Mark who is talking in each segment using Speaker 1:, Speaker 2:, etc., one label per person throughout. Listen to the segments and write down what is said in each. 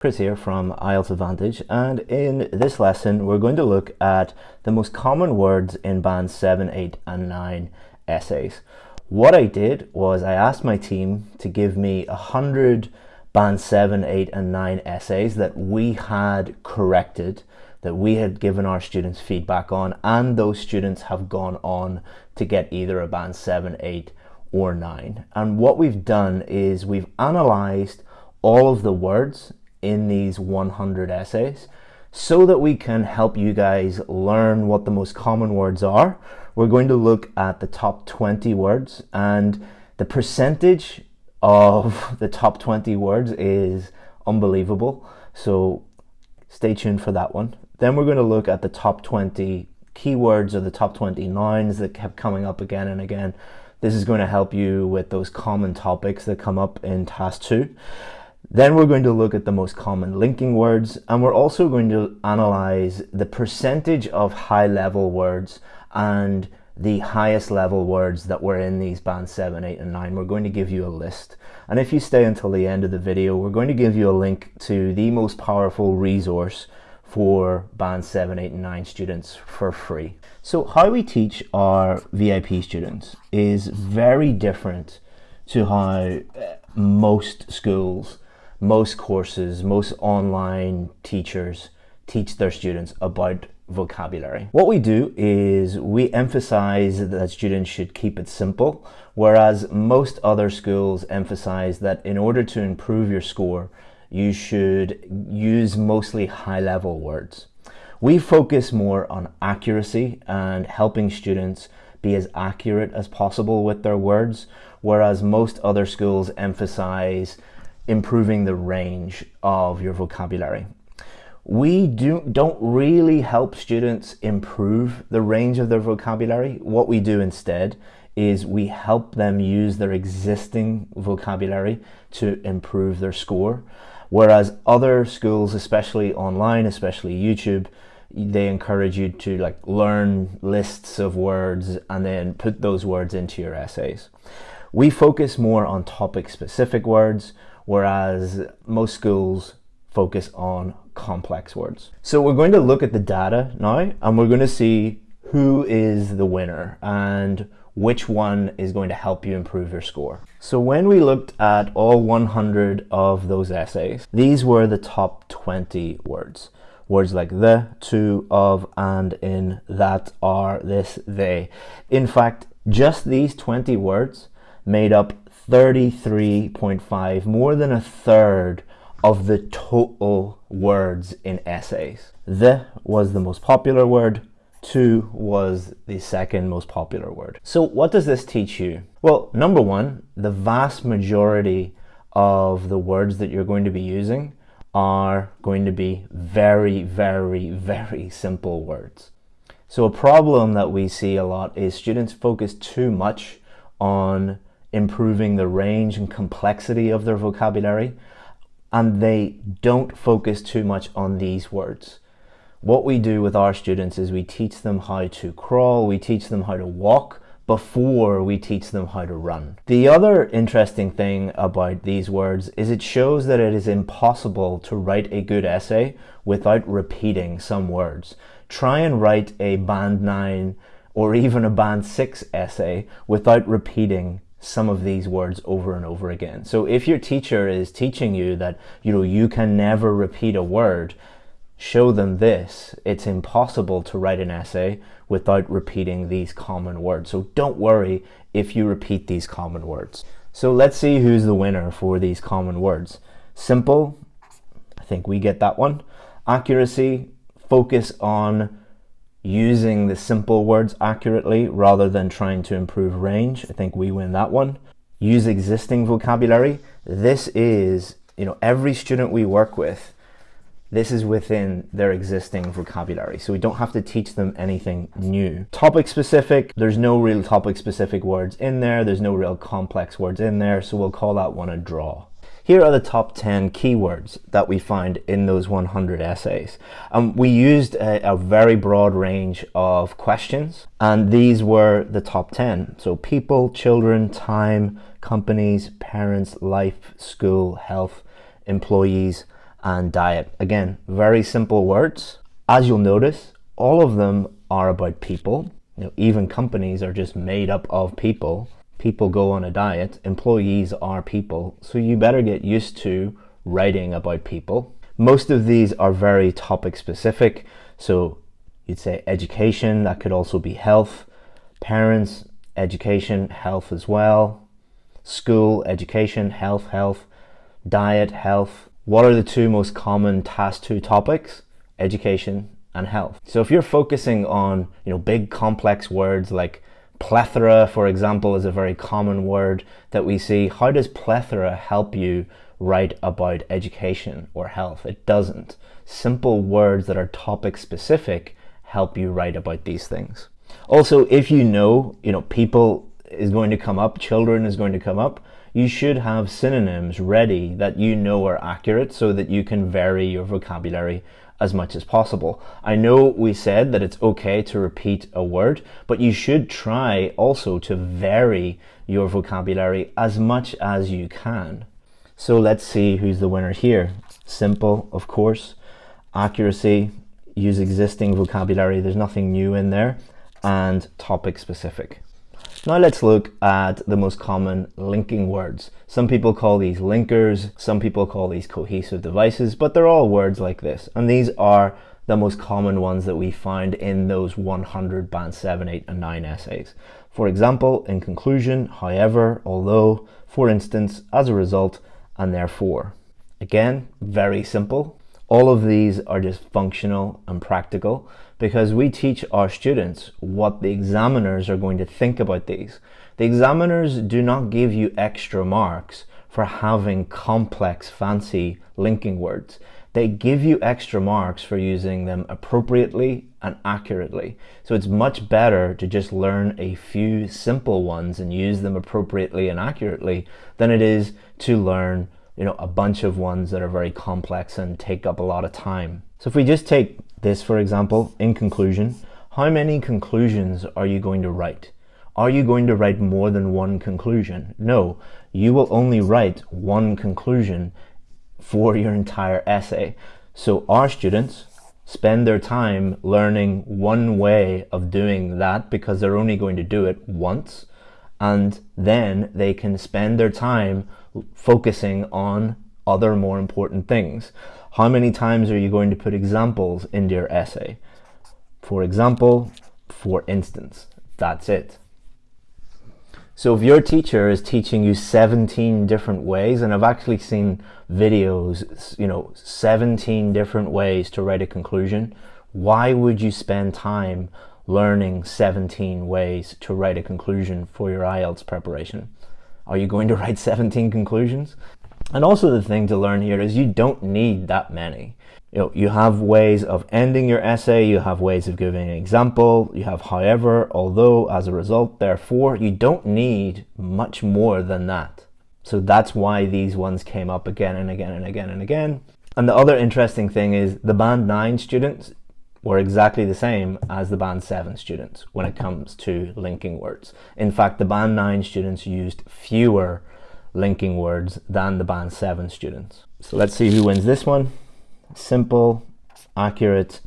Speaker 1: Chris here from IELTS Advantage and in this lesson we're going to look at the most common words in band 7, 8 and 9 essays. What I did was I asked my team to give me a hundred band 7, 8 and 9 essays that we had corrected, that we had given our students feedback on and those students have gone on to get either a band 7, 8 or 9. And what we've done is we've analysed all of the words in these 100 essays so that we can help you guys learn what the most common words are. We're going to look at the top 20 words and the percentage of the top 20 words is unbelievable. So stay tuned for that one. Then we're going to look at the top 20 keywords or the top 20 nouns that kept coming up again and again. This is going to help you with those common topics that come up in task two. Then we're going to look at the most common linking words and we're also going to analyze the percentage of high level words and the highest level words that were in these bands 7, 8 and 9. We're going to give you a list. And if you stay until the end of the video, we're going to give you a link to the most powerful resource for band 7, 8 and 9 students for free. So how we teach our VIP students is very different to how uh, most schools most courses, most online teachers teach their students about vocabulary. What we do is we emphasize that students should keep it simple, whereas most other schools emphasize that in order to improve your score, you should use mostly high level words. We focus more on accuracy and helping students be as accurate as possible with their words, whereas most other schools emphasize improving the range of your vocabulary. We do, don't really help students improve the range of their vocabulary. What we do instead is we help them use their existing vocabulary to improve their score. Whereas other schools, especially online, especially YouTube, they encourage you to like learn lists of words and then put those words into your essays. We focus more on topic specific words whereas most schools focus on complex words. So we're going to look at the data now and we're going to see who is the winner and which one is going to help you improve your score. So when we looked at all 100 of those essays, these were the top 20 words. Words like the, to, of, and, in, that, are, this, they. In fact, just these 20 words made up 33.5, more than a third of the total words in essays. The was the most popular word, to was the second most popular word. So what does this teach you? Well, number one, the vast majority of the words that you're going to be using are going to be very, very, very simple words. So a problem that we see a lot is students focus too much on improving the range and complexity of their vocabulary and they don't focus too much on these words. What we do with our students is we teach them how to crawl, we teach them how to walk before we teach them how to run. The other interesting thing about these words is it shows that it is impossible to write a good essay without repeating some words. Try and write a band 9 or even a band 6 essay without repeating some of these words over and over again. So if your teacher is teaching you that, you know, you can never repeat a word, show them this. It's impossible to write an essay without repeating these common words. So don't worry if you repeat these common words. So let's see who's the winner for these common words. Simple, I think we get that one. Accuracy, focus on using the simple words accurately rather than trying to improve range. I think we win that one. Use existing vocabulary. This is, you know, every student we work with, this is within their existing vocabulary. So we don't have to teach them anything new. Topic specific, there's no real topic specific words in there. There's no real complex words in there. So we'll call that one a draw. Here are the top 10 keywords that we find in those 100 essays. Um, we used a, a very broad range of questions and these were the top 10. So people, children, time, companies, parents, life, school, health, employees, and diet. Again, very simple words. As you'll notice, all of them are about people. You know, even companies are just made up of people. People go on a diet, employees are people, so you better get used to writing about people. Most of these are very topic specific, so you'd say education, that could also be health, parents, education, health as well, school, education, health, health, diet, health. What are the two most common task two topics? Education and health. So if you're focusing on, you know, big complex words like plethora, for example, is a very common word that we see. How does plethora help you write about education or health? It doesn't. Simple words that are topic specific help you write about these things. Also, if you know, you know, people is going to come up, children is going to come up, you should have synonyms ready that you know are accurate so that you can vary your vocabulary as much as possible. I know we said that it's okay to repeat a word, but you should try also to vary your vocabulary as much as you can. So let's see who's the winner here. Simple, of course. Accuracy, use existing vocabulary. There's nothing new in there and topic specific. Now let's look at the most common linking words. Some people call these linkers, some people call these cohesive devices, but they're all words like this. And these are the most common ones that we find in those 100 band 7, 8 and 9 essays. For example, in conclusion, however, although, for instance, as a result, and therefore. Again, very simple. All of these are just functional and practical because we teach our students what the examiners are going to think about these. The examiners do not give you extra marks for having complex, fancy linking words. They give you extra marks for using them appropriately and accurately. So it's much better to just learn a few simple ones and use them appropriately and accurately than it is to learn you know, a bunch of ones that are very complex and take up a lot of time. So if we just take this, for example, in conclusion, how many conclusions are you going to write? Are you going to write more than one conclusion? No, you will only write one conclusion for your entire essay. So our students spend their time learning one way of doing that because they're only going to do it once and then they can spend their time focusing on other more important things. How many times are you going to put examples into your essay? For example, for instance, that's it. So if your teacher is teaching you 17 different ways, and I've actually seen videos, you know, 17 different ways to write a conclusion, why would you spend time learning 17 ways to write a conclusion for your IELTS preparation. Are you going to write 17 conclusions? And also the thing to learn here is you don't need that many. You know, you have ways of ending your essay, you have ways of giving an example, you have however, although, as a result, therefore, you don't need much more than that. So that's why these ones came up again and again and again and again. And the other interesting thing is the Band 9 students, were exactly the same as the Band 7 students when it comes to linking words. In fact, the Band 9 students used fewer linking words than the Band 7 students. So let's see who wins this one. Simple, accurate,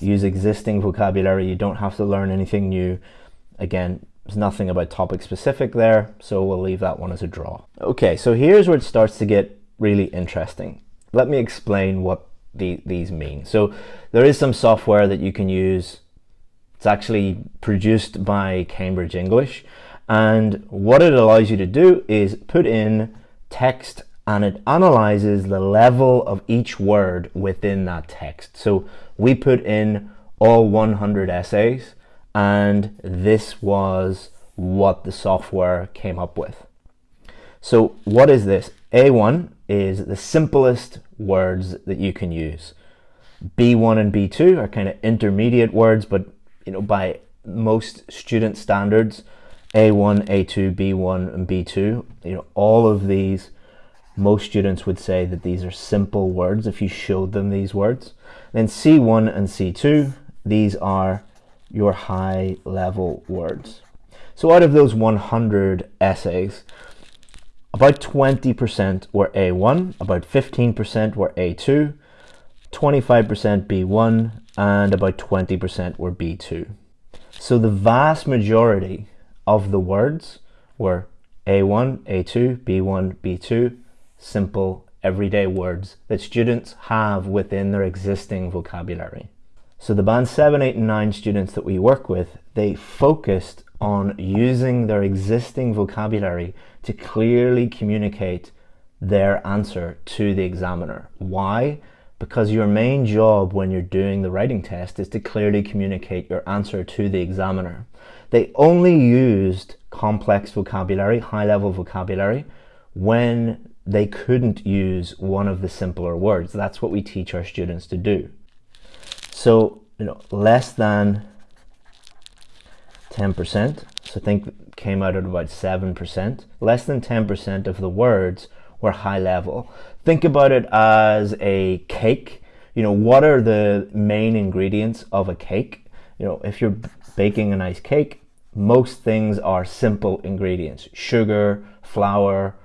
Speaker 1: use existing vocabulary. You don't have to learn anything new. Again, there's nothing about topic specific there, so we'll leave that one as a draw. Okay, so here's where it starts to get really interesting. Let me explain what the, these mean. So there is some software that you can use. It's actually produced by Cambridge English. And what it allows you to do is put in text and it analyzes the level of each word within that text. So we put in all 100 essays and this was what the software came up with. So what is this? A1 is the simplest words that you can use. B1 and B2 are kind of intermediate words, but you know by most student standards, A1, A2, B1, and B2, you know all of these, most students would say that these are simple words if you showed them these words. Then C1 and C2, these are your high level words. So out of those 100 essays, about 20% were A1, about 15% were A2, 25% B1, and about 20% were B2. So the vast majority of the words were A1, A2, B1, B2, simple everyday words that students have within their existing vocabulary. So the band 7, 8 and 9 students that we work with, they focused on using their existing vocabulary to clearly communicate their answer to the examiner. Why? Because your main job when you're doing the writing test is to clearly communicate your answer to the examiner. They only used complex vocabulary, high-level vocabulary, when they couldn't use one of the simpler words. That's what we teach our students to do. So, you know, less than 10%, so think came out at about 7%, less than 10% of the words were high level. Think about it as a cake. You know, what are the main ingredients of a cake? You know, if you're baking a nice cake, most things are simple ingredients. Sugar, flour,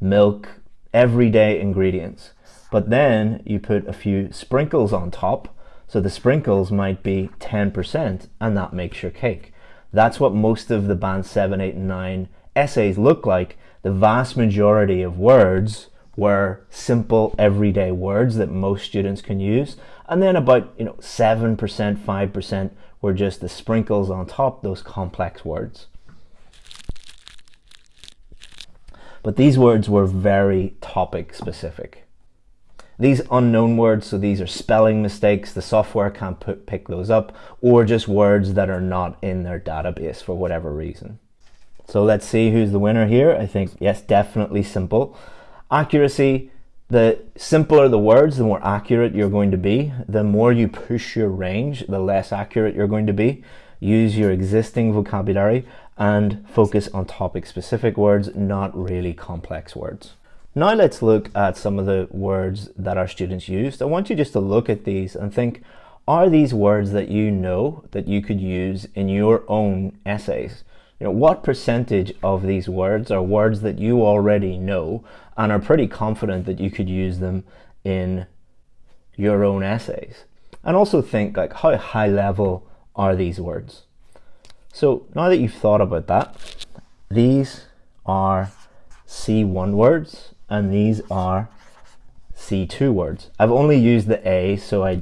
Speaker 1: milk, everyday ingredients. But then you put a few sprinkles on top. So the sprinkles might be 10% and that makes your cake. That's what most of the band 7, 8 and 9 essays look like. The vast majority of words were simple everyday words that most students can use. And then about you know 7%, 5% were just the sprinkles on top, those complex words. But these words were very topic specific. These unknown words, so these are spelling mistakes, the software can't put, pick those up, or just words that are not in their database for whatever reason. So let's see who's the winner here. I think, yes, definitely simple. Accuracy, the simpler the words, the more accurate you're going to be. The more you push your range, the less accurate you're going to be. Use your existing vocabulary and focus on topic specific words, not really complex words. Now let's look at some of the words that our students used. I want you just to look at these and think, are these words that you know that you could use in your own essays? You know, what percentage of these words are words that you already know and are pretty confident that you could use them in your own essays? And also think like how high level are these words? So now that you've thought about that, these are C1 words and these are C2 words. I've only used the A, so I,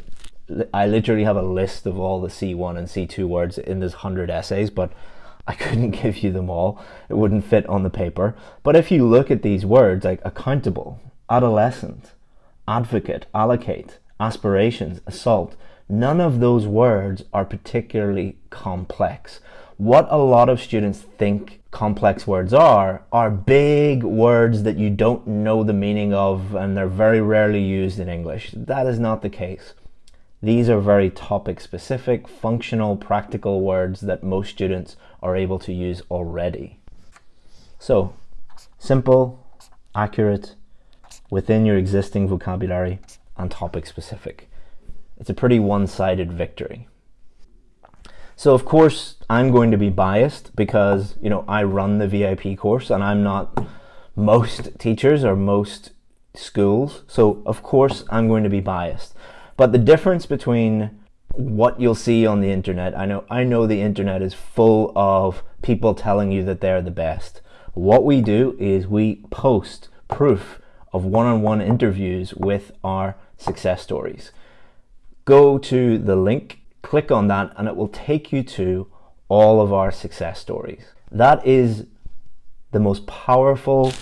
Speaker 1: I literally have a list of all the C1 and C2 words in this 100 essays, but I couldn't give you them all. It wouldn't fit on the paper. But if you look at these words like accountable, adolescent, advocate, allocate, aspirations, assault, none of those words are particularly complex. What a lot of students think complex words are, are big words that you don't know the meaning of and they're very rarely used in English. That is not the case. These are very topic specific, functional, practical words that most students are able to use already. So, simple, accurate, within your existing vocabulary, and topic specific. It's a pretty one-sided victory. So of course I'm going to be biased because you know I run the VIP course and I'm not most teachers or most schools. So of course I'm going to be biased. But the difference between what you'll see on the internet, I know I know the internet is full of people telling you that they're the best. What we do is we post proof of one-on-one -on -one interviews with our success stories. Go to the link click on that and it will take you to all of our success stories. That is the most powerful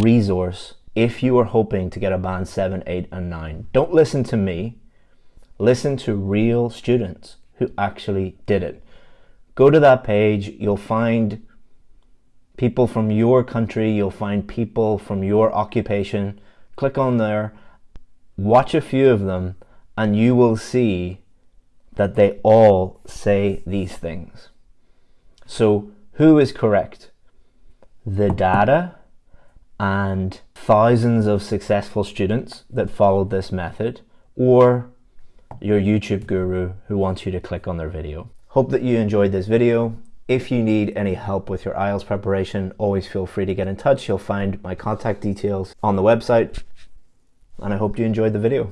Speaker 1: resource if you are hoping to get a band 7, 8 and 9. Don't listen to me. Listen to real students who actually did it. Go to that page. You'll find people from your country. You'll find people from your occupation. Click on there. Watch a few of them and you will see that they all say these things. So who is correct? The data and thousands of successful students that followed this method or your YouTube guru who wants you to click on their video. Hope that you enjoyed this video. If you need any help with your IELTS preparation, always feel free to get in touch. You'll find my contact details on the website. And I hope you enjoyed the video.